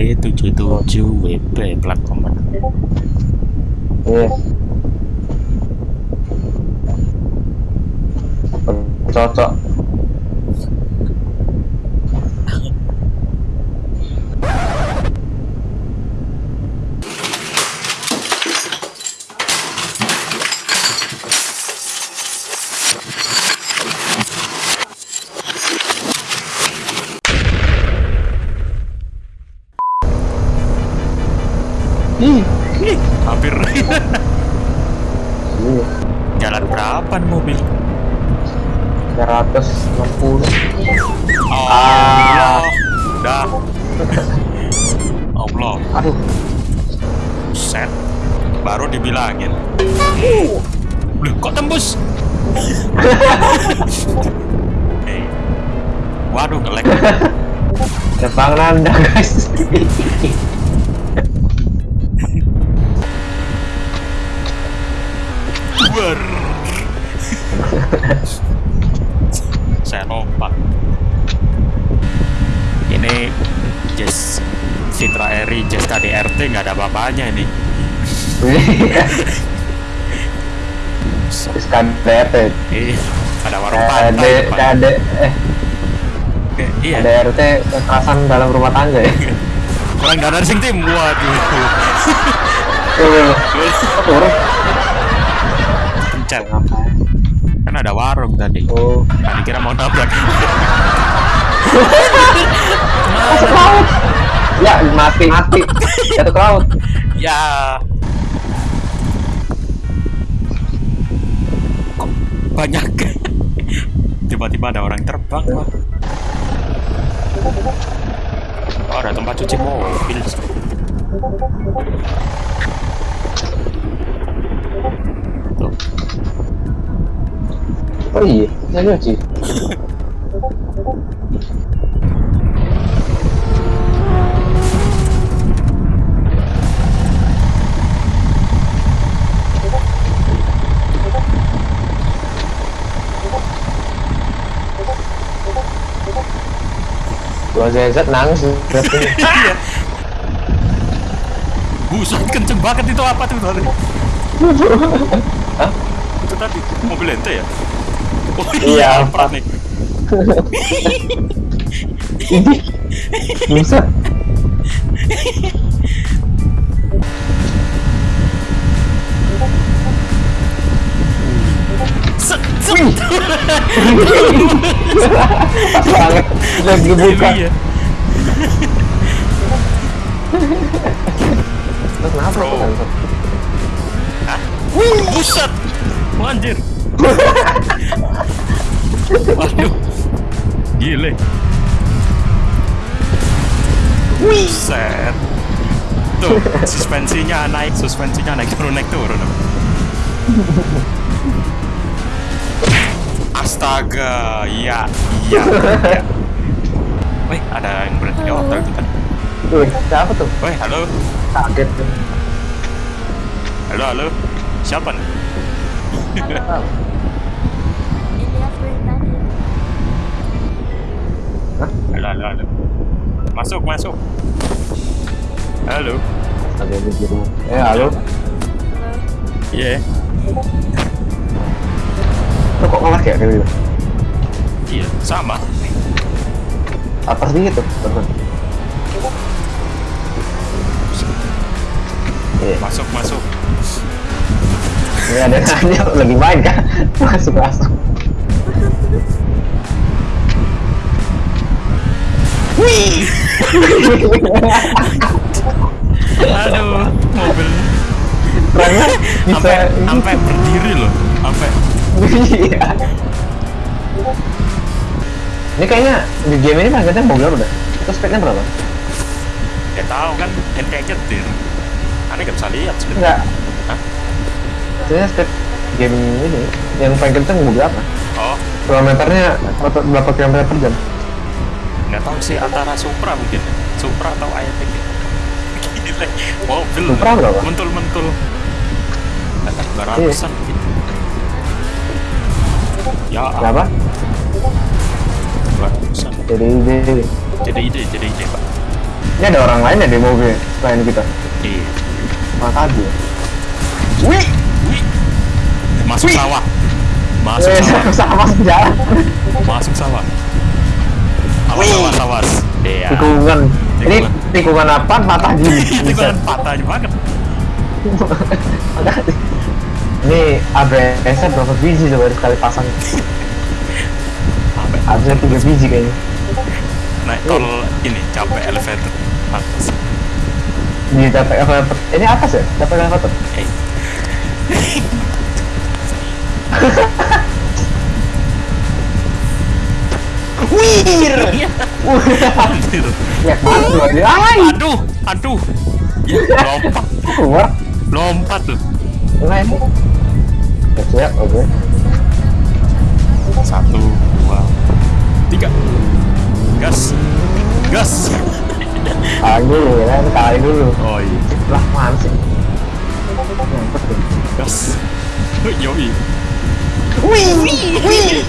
B77 WP plat nomor. Iya. Cocok. Ih, Hampir jalan berapa nih mobil? 360. Oh, Ah. dah. Allah, Aduh, set. Baru dibilangin. Loh, kok tembus? Hei. Waduh, ngelek. depan nanda guys. Ber. Saya lompat. Ini Jazz Citra Eri Jazz KDRT nggak ada apa-apanya ini. Terus KDRT. Eh, ada warung pantai. KD. KD, eh, Iya, KDRT kekerasan dalam rumah tangga ya. kurang dana sing tim. Waduh. Turun. Ngapain? Kan ada warung tadi. Oh, Tadi kira mau nabrak. masuk laut. Ya, mati, mati. Jatuh ke laut. ya. Kok banyak? Tiba-tiba ada orang terbang. Wah. Oh, ada tempat cuci mobil. Oh iya, saya nyuci. Dua ZZ nangis. Buset kenceng banget itu apa tuh tadi? Hah? Itu tadi mobil ente ya? Oh Iya, Alphard nih. Ini bisa. Pas banget buka. Iya. Kenapa? Hah? Buset. Anjir. Waduh. Gile. Set. Tuh, suspensinya naik, suspensinya naik turun naik turun. Astaga, iya, iya, iya. Wih, ada yang berhenti di hotel itu kan. Wih, siapa tuh? Wih, halo, Kaget. halo, halo. Siapa nih? Ah, Halo, halo, halo. Masuk, masuk. Halo. Ada di biru. Eh, halo. Iya. Lo kok ngelak ya kayak gitu? Iya, sama. Apa sih gitu? Betul. Iya, Masuk, masuk. ini ada nanya lagi main kan? Masuk masuk. Wih. Aduh, mobil bisa sampai sampai berdiri loh, sampai Iya. Ini kayaknya di game ini targetnya mobil berapa dah? Itu speednya berapa? ya tahu kan ente nyetir. Aneh gak bisa lihat speed. Enggak. Hah? Sebenarnya speed game ini yang paling kenceng mobil apa? Oh, Kilometernya berapa kilometer per jam? Nggak tahu sih antara Supra mungkin. Supra atau Ayatec. Gile, mobil. Supra berapa? Mentul-mentul. Kata 200-an gitu. Ya, Berapa? 200-an. Jadi jadi Jadi ide, jadi ide, Pak. Ini ada orang lain ya di mobil selain kita. Iya. Mana tadi? Wih, Wih. Masuk Wih. sawah. Masuk eh, sawah. sama jalan. Masuk sawah. Awas Wih. awas awas. Iya. Tikungan. Ini Tikungan. tikungan apa? Patah gini. Itu kan patahnya banget. Ini ABS berapa biji coba sekali pasang? Sampai Harusnya tiga biji kayaknya. naik tol ini capek elevator. Pantas. Di dapat elevator. Ini atas ya? Dapat elevator. Eh. Ya masuk aja. Ay, Aduh, aduh. Ya, lompat, keluar. lompat tuh. Ya, siap, oke. Satu, dua, tiga. Gas, gas. Kali dulu ya kan, kali dulu. Oh iya, Lah, mana sih? Gas. Yoi. Wih, wih, wih.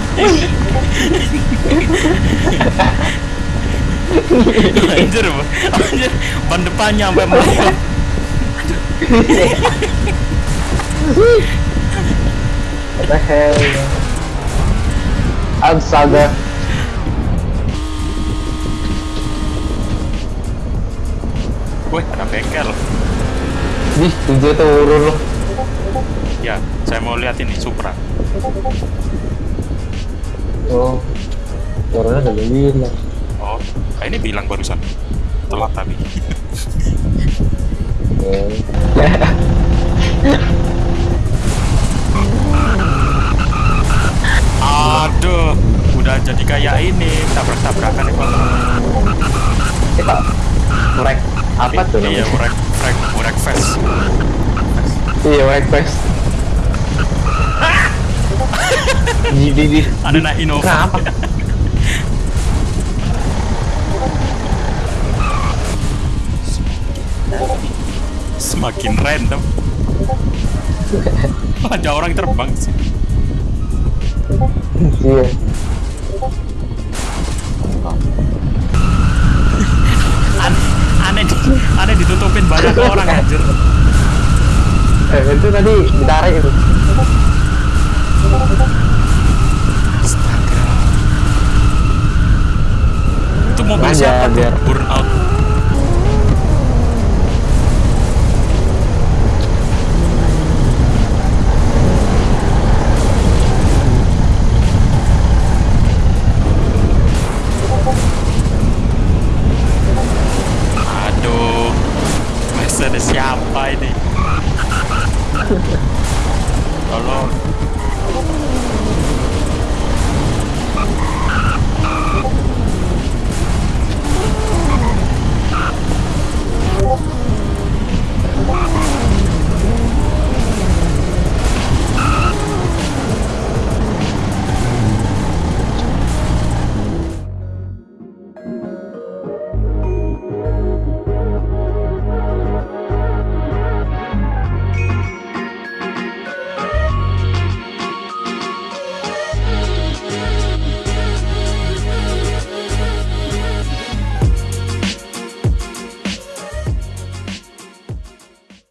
Anjir, anjir. Ban depannya sampai melayang. What the hell? Astaga. Wih, ada bengkel. Ih, tujuh turun loh. Ya, saya mau lihat ini Supra. Oh, turunnya udah bilang. Oh, ah, ini bilang barusan. Telat tapi. Aduh, udah jadi kayak ini tabrak-tabrakan nih Pak. Kita merek apa tuh Iya, namanya? urek, urek, urek fest. Iya, merek Fest. Di di di. Ada naik Innova. Kenapa? Semakin random. Ada orang terbang sih. Iya. Aneh, aneh ditutupin banyak orang anjir. Eh, itu tadi ditarik itu. Astaga. Itu mobil Aja, siapa tuh? biar- Burnout. Aduh, Mercedes siapa ini? Tolong.